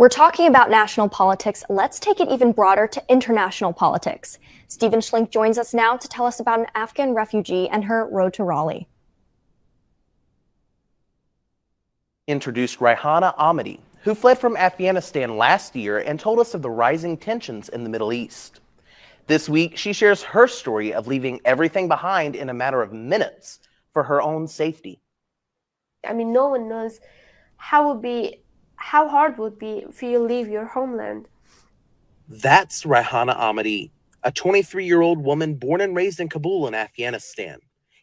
We're talking about national politics. Let's take it even broader to international politics. Stephen Schlink joins us now to tell us about an Afghan refugee and her road to Raleigh. Introduced Raihana Ahmadi, who fled from Afghanistan last year and told us of the rising tensions in the Middle East. This week, she shares her story of leaving everything behind in a matter of minutes for her own safety. I mean, no one knows how will be how hard would be if you leave your homeland. That's Raihana Ahmadi, a 23 year old woman born and raised in Kabul in Afghanistan.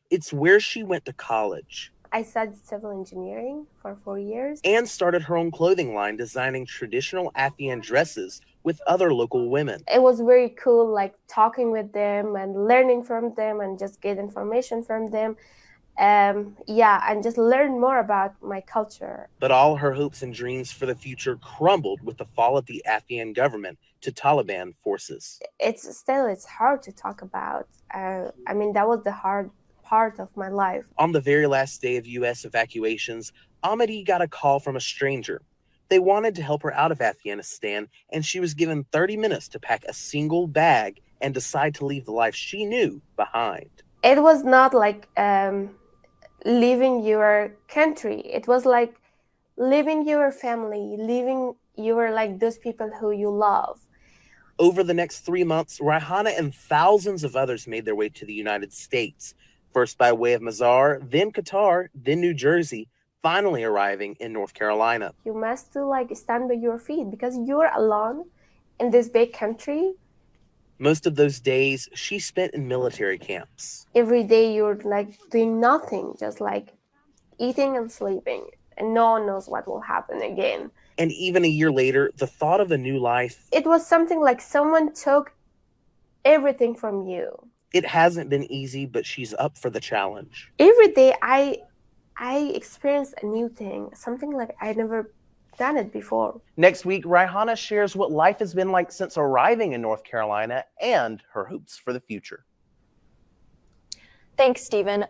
It's where she went to college. I studied civil engineering for four years. And started her own clothing line designing traditional Afghan dresses with other local women. It was very cool, like talking with them and learning from them and just get information from them um, yeah, and just learn more about my culture. But all her hopes and dreams for the future crumbled with the fall of the Afghan government to Taliban forces. It's still it's hard to talk about. Uh, I mean, that was the hard part of my life. On the very last day of U.S. evacuations, Ahmadi got a call from a stranger. They wanted to help her out of Afghanistan, and she was given 30 minutes to pack a single bag and decide to leave the life she knew behind. It was not like um, leaving your country. It was like leaving your family, leaving your like those people who you love. Over the next three months, Raihana and thousands of others made their way to the United States, first by way of Mazar, then Qatar, then New Jersey, finally arriving in North Carolina. You must like stand by your feet because you're alone in this big country most of those days she spent in military camps. Every day you're like doing nothing, just like eating and sleeping, and no one knows what will happen again. And even a year later, the thought of a new life. It was something like someone took everything from you. It hasn't been easy, but she's up for the challenge. Every day I I experience a new thing, something like I never done it before. Next week, Raihana shares what life has been like since arriving in North Carolina and her hopes for the future. Thanks, Stephen.